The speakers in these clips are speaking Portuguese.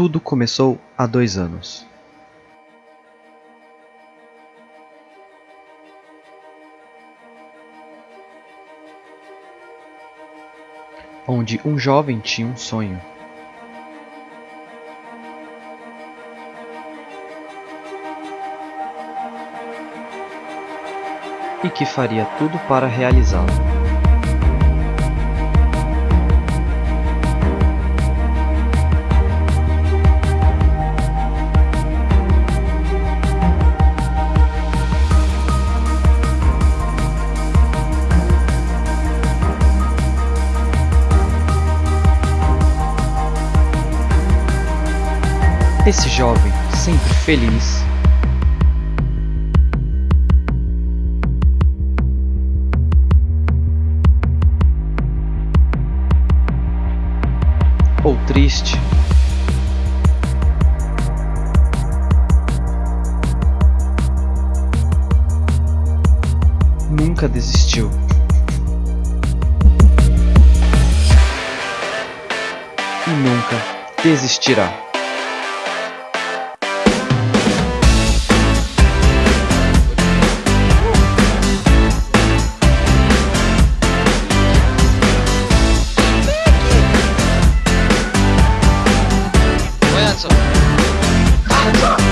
Tudo começou há dois anos. Onde um jovem tinha um sonho. E que faria tudo para realizá-lo. Esse jovem, sempre feliz, ou triste, nunca desistiu. E nunca desistirá. Bye.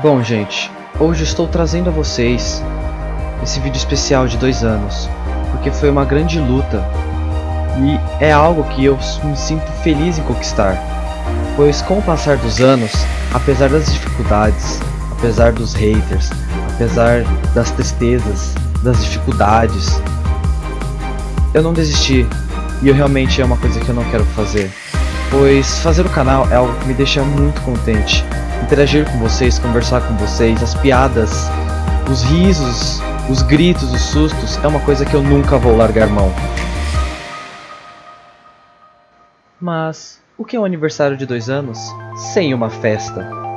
Bom, gente, hoje estou trazendo a vocês esse vídeo especial de dois anos, porque foi uma grande luta e é algo que eu me sinto feliz em conquistar, pois com o passar dos anos, apesar das dificuldades, apesar dos haters, apesar das tristezas, das dificuldades, eu não desisti e eu realmente é uma coisa que eu não quero fazer, pois fazer o canal é algo que me deixa muito contente interagir com vocês, conversar com vocês, as piadas, os risos, os gritos, os sustos, é uma coisa que eu nunca vou largar mão. Mas o que é um aniversário de dois anos sem uma festa?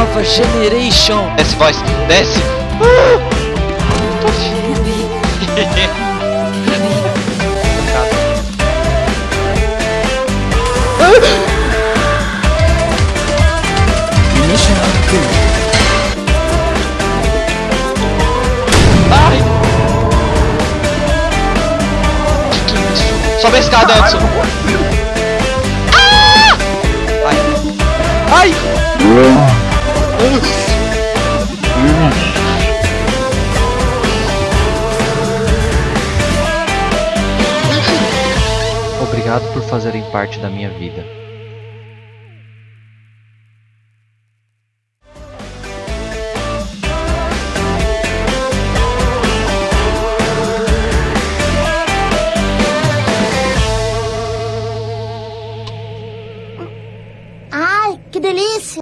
Nova Generation. Desce, voz. Desce. Ai. Que isso? Sobe a escada, Anderson. Ah! Ai. Ai. Obrigado por fazerem parte da minha vida. Ai, que delícia!